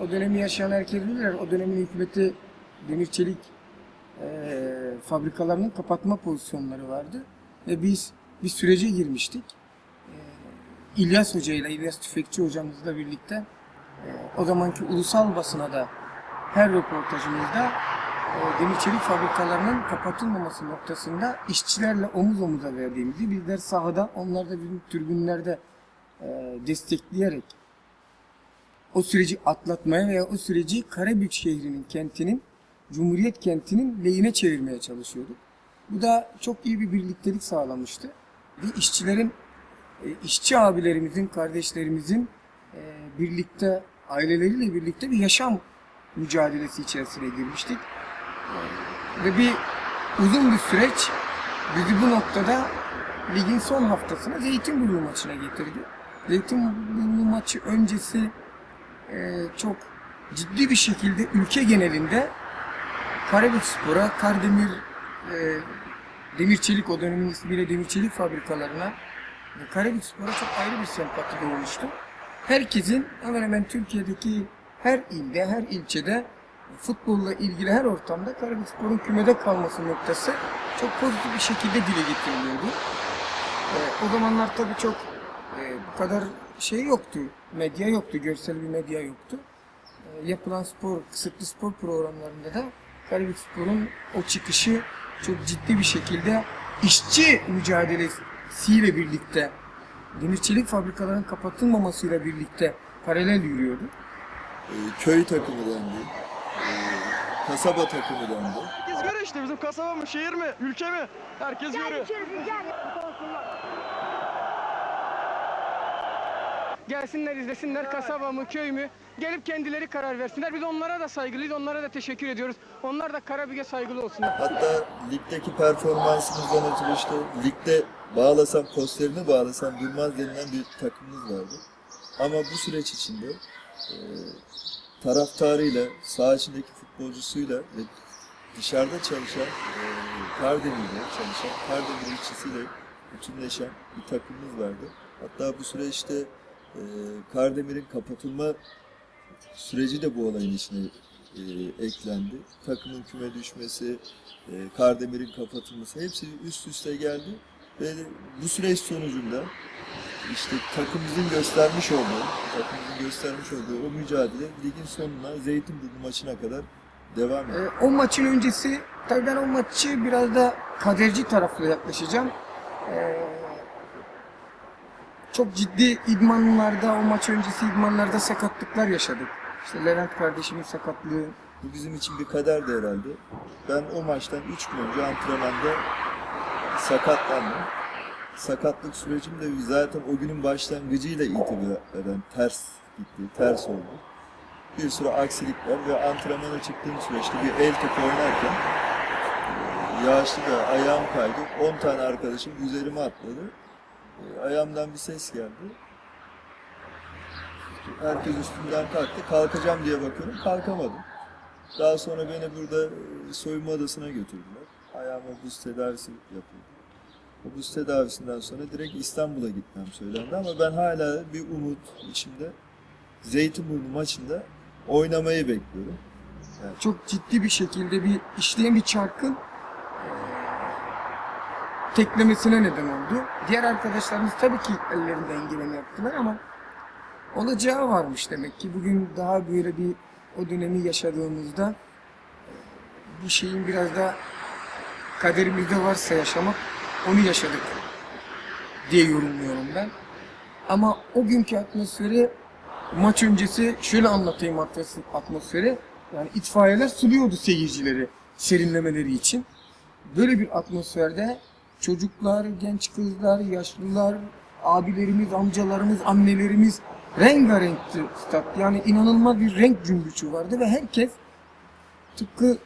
o dönemi yaşayan herkes bilirler. O dönemin hükümeti demir çelik eee, fabrikalarının kapatma pozisyonları vardı. Ve biz bir sürece girmiştik. Eee, İlyas Hoca ile İlyas Tüfekçi hocamızla birlikte eee, o zamanki ulusal basına da her röportajımızda e, demir çelik fabrikalarının kapatılmaması noktasında işçilerle omuz omuza verdiğimizi bizler sahada onlar da bizim tribünlerde e, destekleyerek o süreci atlatmaya veya o süreci Karabük şehrinin kentinin Cumhuriyet kentinin lehine çevirmeye çalışıyorduk. Bu da çok iyi bir birliktelik sağlamıştı. Ve işçilerin, e, işçi abilerimizin, kardeşlerimizin e, birlikte, aileleriyle birlikte bir yaşam mücadelesi içerisine girmiştik. Ve bir uzun bir süreç bizi bu noktada ligin son haftasına Zeytinburnu maçına getirdi. Zeytinburnu maçı öncesi çok ciddi bir şekilde ülke genelinde Karabük Spor'a, Kardemir, e, Demir Çelik o dönemin ismiyle Demir Çelik fabrikalarına Karabük Spor'a çok ayrı bir sempati doğmuştu. Herkesin hemen hemen Türkiye'deki her ilde, her ilçede futbolla ilgili her ortamda Karabük Spor'un kümede kalması noktası çok pozitif bir şekilde dile getiriliyordu. E, o zamanlar tabii çok e, bu kadar şey yoktu. Medya yoktu, görsel bir medya yoktu. E, yapılan spor, kısıtlı spor programlarında da Karabük Spor'un o çıkışı çok ciddi bir şekilde işçi mücadelesiyle birlikte demir çelik fabrikaların kapatılmamasıyla birlikte paralel yürüyordu. Ee, köy takımı dendi. Ee, kasaba takımı dendi. Herkes görüyor işte bizim kasaba mı, şehir mi, ülke mi? Herkes görüyor. Gelsinler izlesinler kasaba mı köy mü gelip kendileri karar versinler. Biz onlara da saygılıyız onlara da teşekkür ediyoruz. Onlar da Karabük'e saygılı olsunlar. Hatta ligdeki performansımızdan ötürü işte ligde bağlasam posterini bağlasam durmaz denilen bir takımımız vardı. Ama bu süreç içinde e, taraftarıyla, saha içindeki futbolcusuyla ve dışarıda çalışan e, Kardemir'de çalışan, Kardemir işçisiyle bütünleşen bir takımımız vardı. Hatta bu süreçte e, Kardemir'in kapatılma süreci de bu olayın içine e, eklendi. Takımın küme düşmesi, e, Kardemir'in kapatılması hepsi üst üste geldi. Ve bu süreç sonucunda işte takımımızın göstermiş olduğu, takımımızın göstermiş olduğu o mücadele ligin sonuna Zeytinburnu maçına kadar devam etti. E, o maçın öncesi, tabii ben o maçı biraz da kaderci taraflı yaklaşacağım. E, çok ciddi idmanlarda, o maç öncesi idmanlarda sakatlıklar yaşadık. İşte Levent kardeşimin sakatlığı, Bu bizim için bir kaderdi herhalde. Ben o maçtan 3 gün önce antrenmanda sakatlandım. Sakatlık sürecim de zaten o günün başlangıcıyla itibaren ters gitti, ters oldu. Bir sürü aksilikler ve antrenmana çıktığım süreçte bir el topu oynarken yağışlı da ayağım kaydı. 10 tane arkadaşım üzerime atladı. Ayağımdan bir ses geldi. Herkes üstümden kalktı. Kalkacağım diye bakıyorum. Kalkamadım. Daha sonra beni burada e, soyunma odasına götürdüler. Ayağıma buz tedavisi yapıldı. O buz tedavisinden sonra direkt İstanbul'a gitmem söylendi ama ben hala bir umut içimde Zeytinburnu maçında oynamayı bekliyorum. çok ciddi bir şekilde bir işleyen bir çarkın teklemesine neden oldu. Diğer arkadaşlarımız tabii ki ellerinden geleni yaptılar ama olacağı varmış demek ki. Bugün daha böyle bir o dönemi yaşadığımızda bu şeyin biraz da kaderimizde varsa yaşamak onu yaşadık diye yorumluyorum ben. Ama o günkü atmosferi maç öncesi şöyle anlatayım atmos- atmosferi. Yani itfaiyeler suluyordu seyircileri serinlemeleri için. Böyle bir atmosferde çocuklar, genç kızlar, yaşlılar, abilerimiz, amcalarımız, annelerimiz rengarenkti stat. Yani inanılmaz bir renk cümbüşü vardı ve herkes tıpkı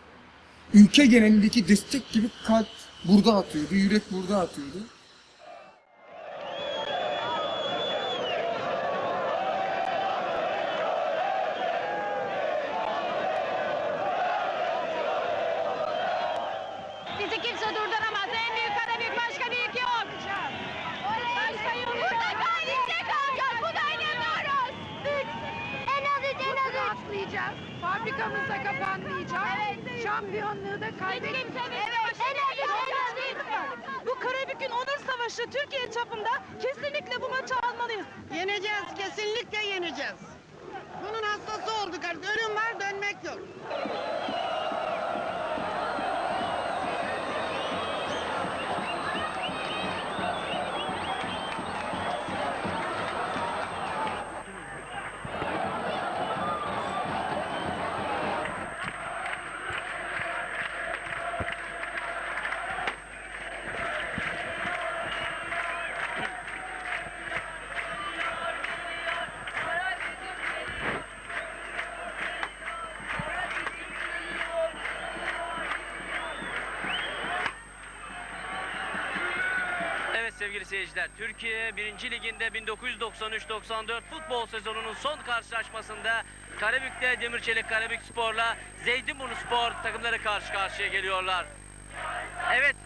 ülke genelindeki destek gibi kalp burada atıyordu, yürek burada atıyordu. Fabrikamız da kapanmayacak. Şampiyonluğu da kaybedeceğiz. Bu Karabük'ün onur savaşı Türkiye çapında kesinlikle bu maçı almalıyız. Yeneceğiz, kesinlikle yeneceğiz. Bunun hastası olduk artık. Ölüm var, dönmek yok. Sevgili seyirciler, Türkiye 1. Liginde 1993-94 futbol sezonunun son karşılaşmasında Karabük'te Demirçelik Karabük Spor'la Zeytinburnu Spor takımları karşı karşıya geliyorlar. Evet,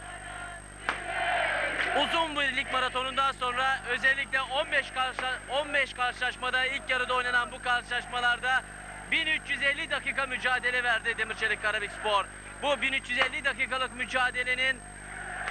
uzun bir lig maratonundan sonra özellikle 15 karşı 15 karşılaşmada ilk yarıda oynanan bu karşılaşmalarda 1350 dakika mücadele verdi Demirçelik Karabük Spor. Bu 1350 dakikalık mücadelenin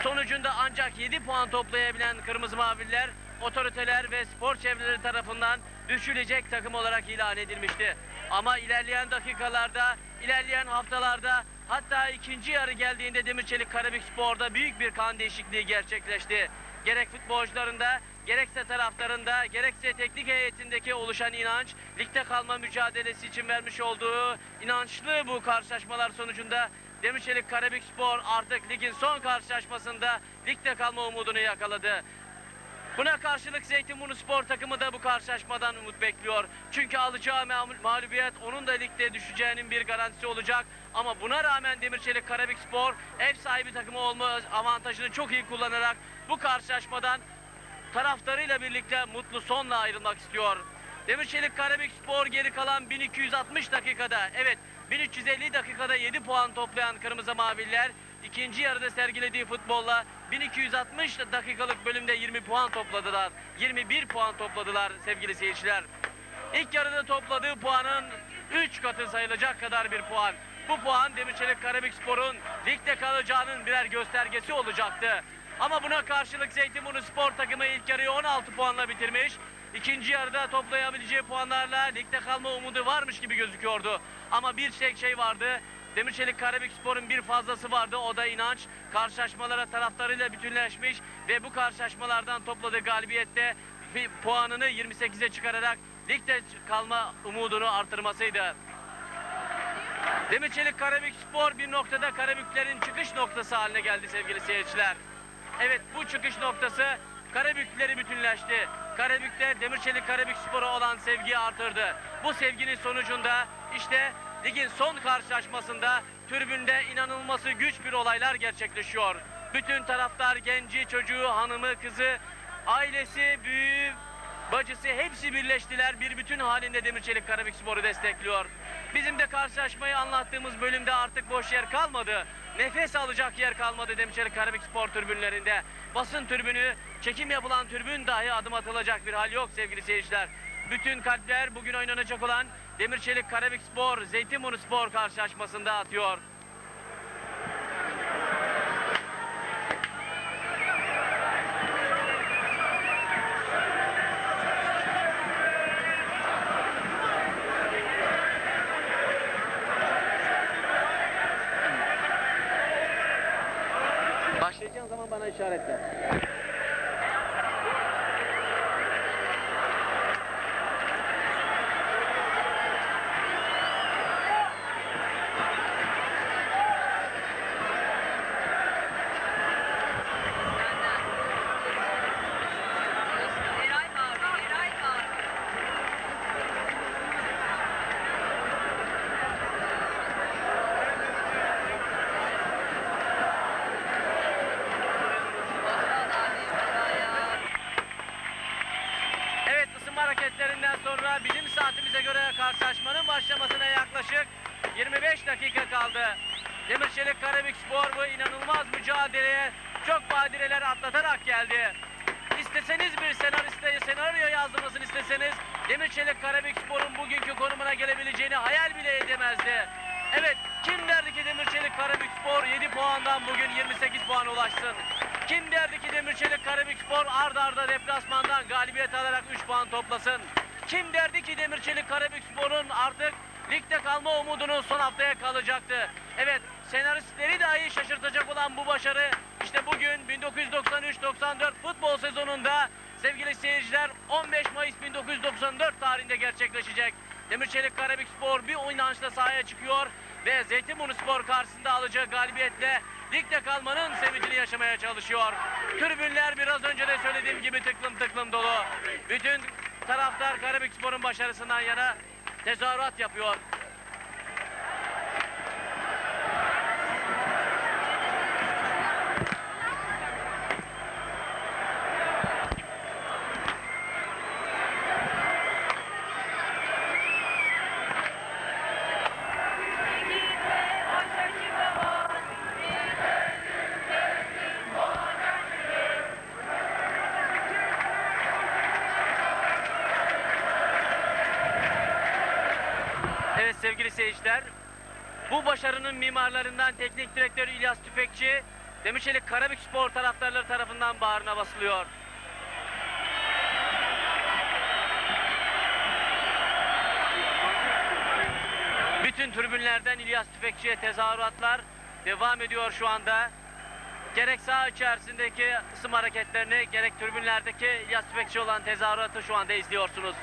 Sonucunda ancak 7 puan toplayabilen Kırmızı Mavililer otoriteler ve spor çevreleri tarafından düşülecek takım olarak ilan edilmişti. Ama ilerleyen dakikalarda, ilerleyen haftalarda hatta ikinci yarı geldiğinde Demirçelik Karabük Spor'da büyük bir kan değişikliği gerçekleşti. Gerek futbolcularında, gerekse taraftarında, gerekse teknik heyetindeki oluşan inanç, ligde kalma mücadelesi için vermiş olduğu inançlı bu karşılaşmalar sonucunda Demirçelik Karabük Spor artık ligin son karşılaşmasında ligde kalma umudunu yakaladı. Buna karşılık Zeytinburnu Spor takımı da bu karşılaşmadan umut bekliyor. Çünkü alacağı ma- mağlubiyet onun da ligde düşeceğinin bir garantisi olacak. Ama buna rağmen Demirçelik Karabük Spor ev sahibi takımı olma avantajını çok iyi kullanarak bu karşılaşmadan taraftarıyla birlikte mutlu sonla ayrılmak istiyor. Demirçelik Karabük Spor geri kalan 1260 dakikada evet 1350 dakikada 7 puan toplayan Kırmızı Maviller ikinci yarıda sergilediği futbolla 1260 dakikalık bölümde 20 puan topladılar. 21 puan topladılar sevgili seyirciler. İlk yarıda topladığı puanın 3 katı sayılacak kadar bir puan. Bu puan Demirçelik Karabükspor'un ligde kalacağının birer göstergesi olacaktı. Ama buna karşılık Zeytinburnu Spor takımı ilk yarıyı 16 puanla bitirmiş. İkinci yarıda toplayabileceği puanlarla ligde kalma umudu varmış gibi gözüküyordu. Ama bir tek şey vardı. Demirçelik Karabükspor'un bir fazlası vardı. O da inanç. Karşılaşmalara taraftarıyla bütünleşmiş ve bu karşılaşmalardan topladığı galibiyette puanını 28'e çıkararak ligde kalma umudunu artırmasıydı. Demirçelik Karabükspor bir noktada Karabüklerin çıkış noktası haline geldi sevgili seyirciler. Evet bu çıkış noktası Karabükleri bütünleşti. Karabük'te Demirçelik Karabükspor'a olan sevgiyi artırdı. Bu sevginin sonucunda işte ligin son karşılaşmasında tribünde inanılması güç bir olaylar gerçekleşiyor. Bütün taraftar genci, çocuğu, hanımı, kızı, ailesi, büyüğü, bacısı hepsi birleştiler. Bir bütün halinde Demirçelik Karabükspor'u destekliyor. Bizim de karşılaşmayı anlattığımız bölümde artık boş yer kalmadı. Nefes alacak yer kalmadı Demirçelik Karabükspor tribünlerinde. Basın tribünü, çekim yapılan tribün dahi adım atılacak bir hal yok sevgili seyirciler. Bütün kalpler bugün oynanacak olan Demirçelik Karabükspor, Zeytinburnu Spor karşılaşmasında atıyor. Başlayacağın İnanılmaz mücadeleye çok badireler atlatarak geldi. İsteseniz bir senariste senaryo yazdırmasını isteseniz Demirçelik Karabükspor'un bugünkü konumuna gelebileceğini hayal bile edemezdi. Evet, kim derdi ki Demirçelik Karabükspor 7 puandan bugün 28 puan ulaşsın? Kim derdi ki Demirçelik Karabükspor ard arda deplasmandan galibiyet alarak 3 puan toplasın? Kim derdi ki Demirçelik Karabükspor'un artık ligde kalma umudunun son haftaya kalacaktı? Evet, senaristleri dahi şaşırtacak olan bu başarı işte bugün 1993-94 futbol sezonunda sevgili seyirciler 15 Mayıs 1994 tarihinde gerçekleşecek. Demirçelik Karabükspor bir oynanışla sahaya çıkıyor ve Zeytinburnu Spor karşısında alacağı galibiyetle ligde kalmanın sevincini yaşamaya çalışıyor. Tribünler biraz önce de söylediğim gibi tıklım tıklım dolu. Bütün taraftar Karabükspor'un başarısından yana tezahürat yapıyor. Seyirciler, bu başarının mimarlarından teknik direktörü İlyas Tüfekçi, Demirçelik Karabükspor taraftarları tarafından bağrına basılıyor. Bütün tribünlerden İlyas Tüfekçi'ye tezahüratlar devam ediyor şu anda. Gerek saha içerisindeki ısım hareketlerini, gerek tribünlerdeki İlyas Tüfekçi olan tezahüratı şu anda izliyorsunuz.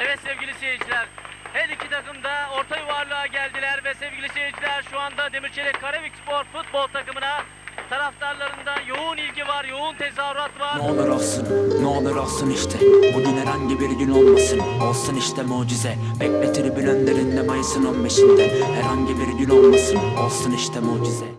Evet sevgili seyirciler, her iki takım da orta yuvarlığa geldiler ve sevgili seyirciler şu anda Demirçelik Karabükspor futbol takımına taraftarlarından yoğun ilgi var, yoğun tezahürat var. Ne olur olsun, ne olur olsun işte. Bugün herhangi bir gün olmasın. Olsun işte mucize. Bekle tribün önlerinde Mayıs'ın 15'inde Herhangi bir gün olmasın. Olsun işte mucize